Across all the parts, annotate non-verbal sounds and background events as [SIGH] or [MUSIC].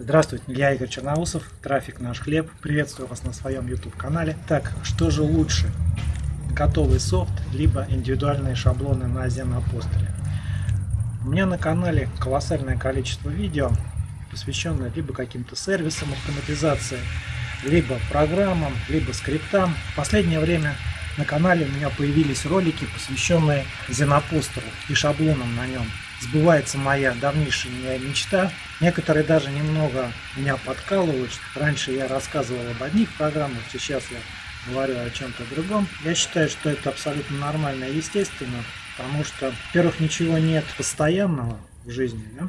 Здравствуйте, я Игорь Черноусов, трафик наш хлеб. Приветствую вас на своем YouTube канале. Так, что же лучше? Готовый софт, либо индивидуальные шаблоны на Зенопостере? У меня на канале колоссальное количество видео, посвященное либо каким-то сервисам автоматизации, либо программам, либо скриптам. В последнее время на канале у меня появились ролики, посвященные Зенопостеру и шаблонам на нем сбывается моя давнейшая мечта. Некоторые даже немного меня подкалывают. Раньше я рассказывал об одних программах, сейчас я говорю о чем-то другом. Я считаю, что это абсолютно нормально и естественно, потому что, во-первых, ничего нет постоянного в жизни. Да?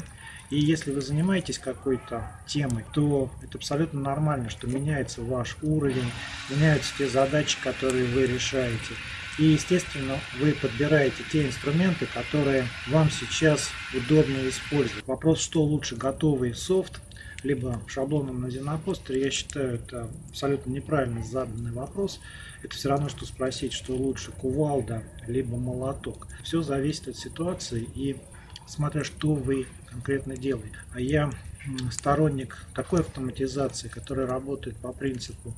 И если вы занимаетесь какой-то темой, то это абсолютно нормально, что меняется ваш уровень, меняются те задачи, которые вы решаете. И, естественно, вы подбираете те инструменты, которые вам сейчас удобно использовать. Вопрос, что лучше, готовый софт, либо шаблоном на Зенопостере, я считаю, это абсолютно неправильно заданный вопрос. Это все равно, что спросить, что лучше, кувалда, либо молоток. Все зависит от ситуации и смотря что вы конкретно делаете. А я сторонник такой автоматизации, которая работает по принципу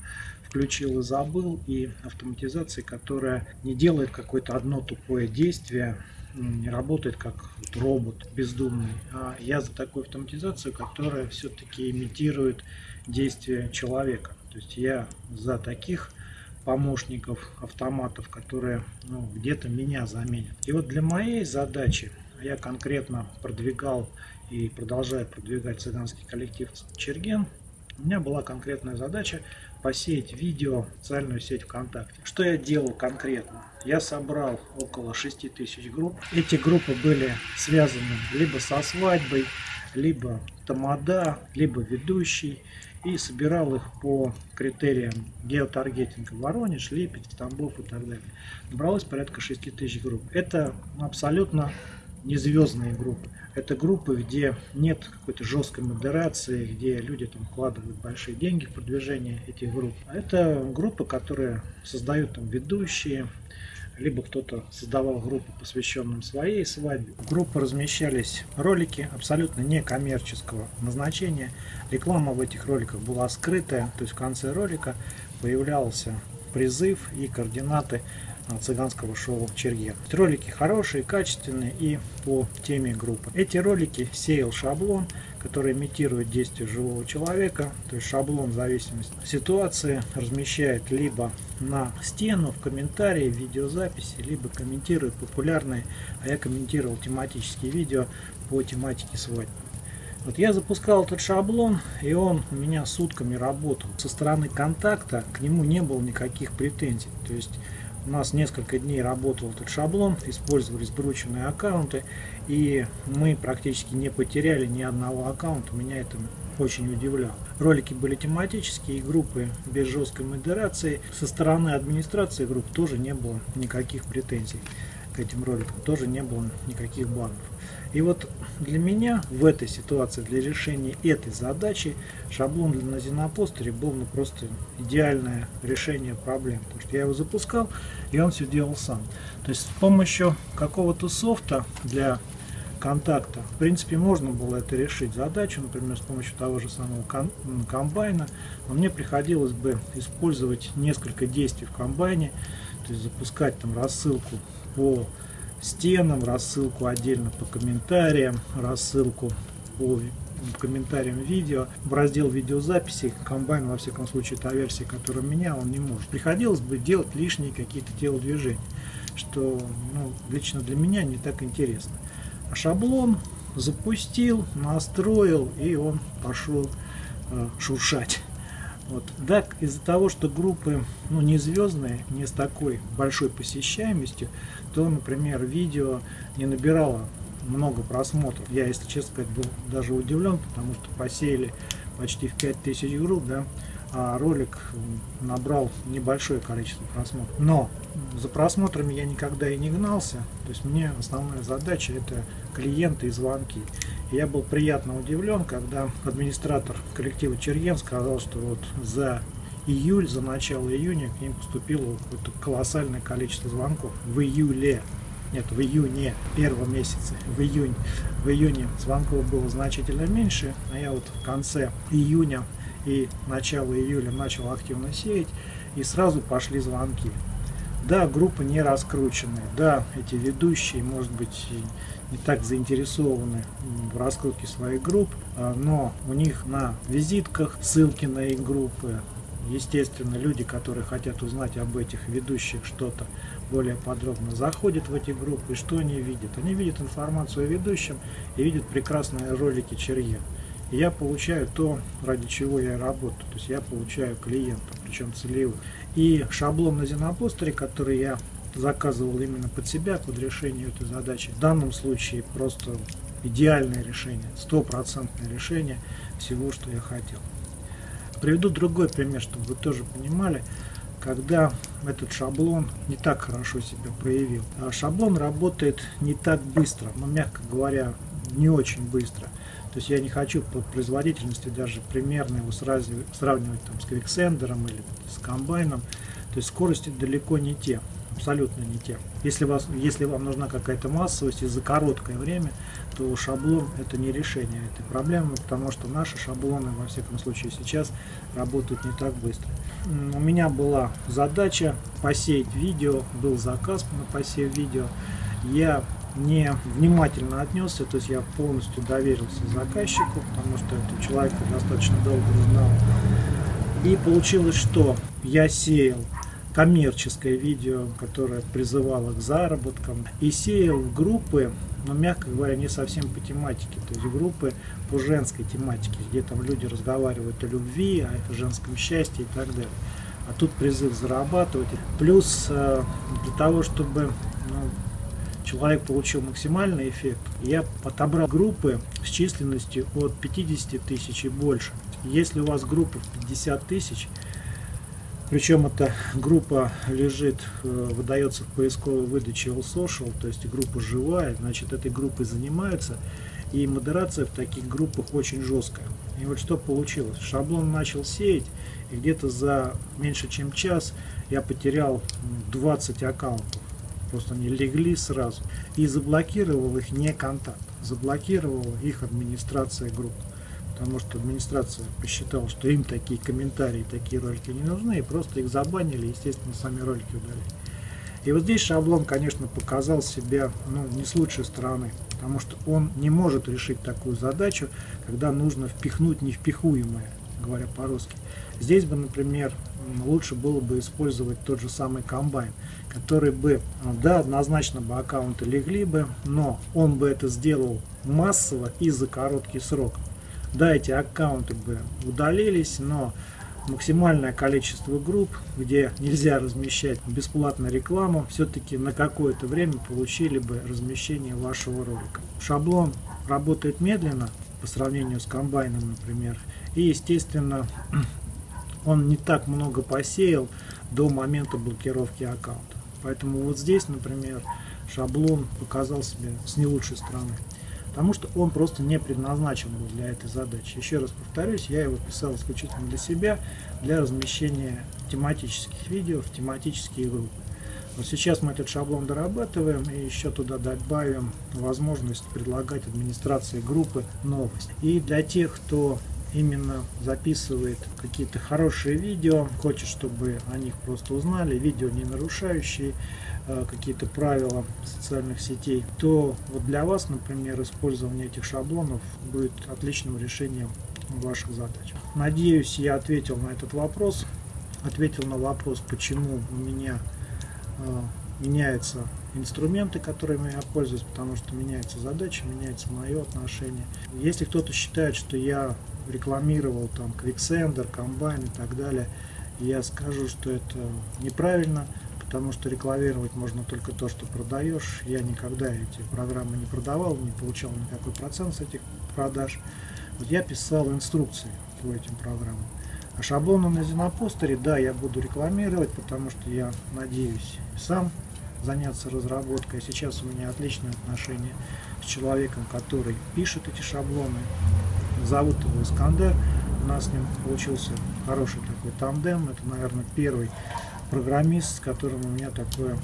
включил и забыл, и автоматизации, которая не делает какое-то одно тупое действие, не работает как робот бездумный. А я за такую автоматизацию, которая все-таки имитирует действия человека. То есть я за таких помощников, автоматов, которые ну, где-то меня заменят. И вот для моей задачи я конкретно продвигал и продолжаю продвигать цыганский коллектив Черген, у меня была конкретная задача посеять видео в социальную сеть ВКонтакте. Что я делал конкретно? Я собрал около 6 тысяч групп. Эти группы были связаны либо со свадьбой, либо тамада, либо ведущий. И собирал их по критериям геотаргетинга Воронеж, Липецк, Тамбов и так далее. Набралось порядка 6 тысяч групп. Это абсолютно не звездные группы. Это группы, где нет какой-то жесткой модерации, где люди там вкладывают большие деньги в продвижение этих групп. А это группы, которые создают там ведущие, либо кто-то создавал группу, посвященную своей свадьбе. В группы размещались ролики абсолютно некоммерческого назначения. Реклама в этих роликах была скрытая, то есть в конце ролика появлялся призыв и координаты цыганского шоу Черген. Ролики хорошие, качественные и по теме группы. Эти ролики сеял шаблон, который имитирует действие живого человека, то есть шаблон в зависимости от ситуации размещает либо на стену, в комментарии, в видеозаписи, либо комментирует популярные, а я комментировал тематические видео по тематике свадьбы. Вот я запускал этот шаблон, и он у меня сутками работал. Со стороны контакта к нему не было никаких претензий. То есть у нас несколько дней работал этот шаблон, использовались брученные аккаунты, и мы практически не потеряли ни одного аккаунта, меня это очень удивляло. Ролики были тематические, и группы без жесткой модерации. Со стороны администрации групп тоже не было никаких претензий к этим роликам, тоже не было никаких банов. И вот для меня в этой ситуации, для решения этой задачи, шаблон для Зенопостере был ну, просто идеальное решение проблем. Потому что я его запускал, и он все делал сам. То есть с помощью какого-то софта для контакта, в принципе, можно было это решить задачу, например, с помощью того же самого комбайна, но мне приходилось бы использовать несколько действий в комбайне, то есть запускать там рассылку по стенам, рассылку отдельно по комментариям, рассылку по комментариям видео. В раздел видеозаписи комбайн, во всяком случае, та версия, которая у меня, он не может. Приходилось бы делать лишние какие-то телодвижения, что ну, лично для меня не так интересно. А шаблон запустил, настроил, и он пошел э, шуршать. Вот. Да, из-за того, что группы ну, не звездные, не с такой большой посещаемостью, то, например, видео не набирало много просмотров. Я, если честно сказать, был даже удивлен, потому что посеяли почти в 5000 групп, да, ролик набрал небольшое количество просмотров. Но за просмотрами я никогда и не гнался, то есть мне основная задача это клиенты и звонки. И я был приятно удивлен, когда администратор коллектива Черген сказал, что вот за июль, за начало июня к ним поступило какое-то колоссальное количество звонков в июле. нет, в июне первого месяца, в июне, в июне звонков было значительно меньше, а я вот в конце июня и начало июля начал активно сеять, и сразу пошли звонки. Да, группы не раскрученные, да, эти ведущие, может быть, не так заинтересованы в раскрутке своих групп, а, но у них на визитках ссылки на их группы, Естественно, люди, которые хотят узнать об этих ведущих что-то более подробно, заходят в эти группы. И что они видят? Они видят информацию о ведущем и видят прекрасные ролики Черье. Я получаю то, ради чего я работаю. То есть я получаю клиентов, причем целевых. И шаблон на Зенопостере, который я заказывал именно под себя, под решение этой задачи, в данном случае просто идеальное решение, стопроцентное решение всего, что я хотел. Приведу другой пример, чтобы вы тоже понимали, когда этот шаблон не так хорошо себя проявил. А шаблон работает не так быстро, но, мягко говоря, не очень быстро. То есть я не хочу по производительности даже примерно его сравнивать, сравнивать там, с квиксендером или с комбайном. То есть скорости далеко не те абсолютно не те. Если, вас, если вам нужна какая-то массовость и за короткое время, то шаблон это не решение этой проблемы, потому что наши шаблоны, во всяком случае сейчас, работают не так быстро. У меня была задача посеять видео, был заказ на посев видео. Я не внимательно отнесся, то есть я полностью доверился заказчику, потому что этого человека достаточно долго знал. И получилось, что я сеял коммерческое видео, которое призывало к заработкам, и сеял группы, но, мягко говоря, не совсем по тематике, то есть группы по женской тематике, где там люди разговаривают о любви, о женском счастье и так далее. А тут призыв зарабатывать. Плюс э, для того, чтобы ну, человек получил максимальный эффект, я отобрал группы с численностью от 50 тысяч и больше. Если у вас группа в 50 тысяч, причем эта группа лежит, э, выдается в поисковой выдаче All Social, то есть группа живая, значит этой группой занимаются. И модерация в таких группах очень жесткая. И вот что получилось. Шаблон начал сеять, и где-то за меньше чем час я потерял 20 аккаунтов. Просто они легли сразу. И заблокировал их не контакт. Заблокировала их администрация группы потому что администрация посчитала, что им такие комментарии, такие ролики не нужны, и просто их забанили, естественно, сами ролики удалили. И вот здесь шаблон, конечно, показал себя ну, не с лучшей стороны, потому что он не может решить такую задачу, когда нужно впихнуть невпихуемое, говоря по-русски. Здесь бы, например, лучше было бы использовать тот же самый комбайн, который бы, да, однозначно бы аккаунты легли бы, но он бы это сделал массово и за короткий срок. Да, эти аккаунты бы удалились, но максимальное количество групп, где нельзя размещать бесплатную рекламу, все-таки на какое-то время получили бы размещение вашего ролика. Шаблон работает медленно по сравнению с комбайном, например, и, естественно, [CLEARS THROAT] он не так много посеял до момента блокировки аккаунта. Поэтому вот здесь, например, шаблон показал себя с не лучшей стороны потому что он просто не предназначен был для этой задачи. Еще раз повторюсь, я его писал исключительно для себя, для размещения тематических видео в тематические группы. Вот сейчас мы этот шаблон дорабатываем и еще туда добавим возможность предлагать администрации группы новость. И для тех, кто именно записывает какие-то хорошие видео, хочет, чтобы о них просто узнали, видео не нарушающие э, какие-то правила социальных сетей, то вот для вас, например, использование этих шаблонов будет отличным решением ваших задач. Надеюсь, я ответил на этот вопрос, ответил на вопрос, почему у меня меняются инструменты, которыми я пользуюсь, потому что меняется задача, меняется мое отношение. Если кто-то считает, что я рекламировал там Quicksender, комбайн и так далее, я скажу, что это неправильно, потому что рекламировать можно только то, что продаешь. Я никогда эти программы не продавал, не получал никакой процент с этих продаж. Вот я писал инструкции по этим программам. Шаблоны на Зенопостере, да, я буду рекламировать, потому что я надеюсь сам заняться разработкой. Сейчас у меня отличные отношения с человеком, который пишет эти шаблоны. Зовут его Искандер. У нас с ним получился хороший такой тандем. Это, наверное, первый программист, с которым у меня такое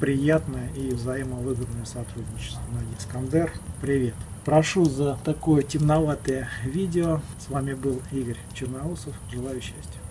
приятное и взаимовыгодное сотрудничество. Искандер, привет! Прошу за такое темноватое видео. С вами был Игорь Черноусов. Желаю счастья.